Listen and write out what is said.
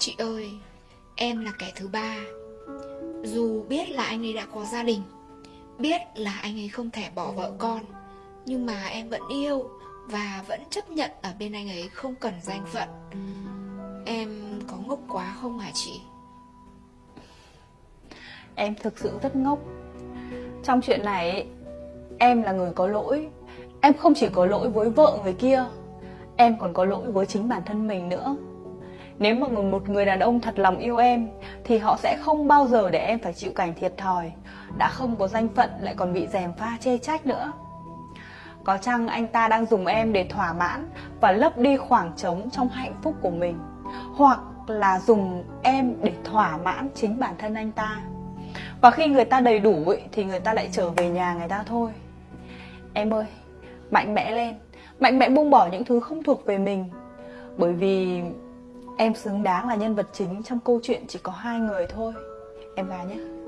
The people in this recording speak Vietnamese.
Chị ơi, em là kẻ thứ ba. Dù biết là anh ấy đã có gia đình, biết là anh ấy không thể bỏ vợ con, nhưng mà em vẫn yêu và vẫn chấp nhận ở bên anh ấy không cần danh phận. Em có ngốc quá không hả chị? Em thực sự rất ngốc Trong chuyện này Em là người có lỗi Em không chỉ có lỗi với vợ người kia Em còn có lỗi với chính bản thân mình nữa nếu mà một người đàn ông thật lòng yêu em Thì họ sẽ không bao giờ để em phải chịu cảnh thiệt thòi. Đã không có danh phận lại còn bị dèm pha chê trách nữa. Có chăng anh ta đang dùng em để thỏa mãn Và lấp đi khoảng trống trong hạnh phúc của mình? Hoặc là dùng em để thỏa mãn chính bản thân anh ta? Và khi người ta đầy đủ ấy, thì người ta lại trở về nhà người ta thôi. Em ơi, mạnh mẽ lên. Mạnh mẽ buông bỏ những thứ không thuộc về mình. Bởi vì em xứng đáng là nhân vật chính trong câu chuyện chỉ có hai người thôi. Em gái nhé.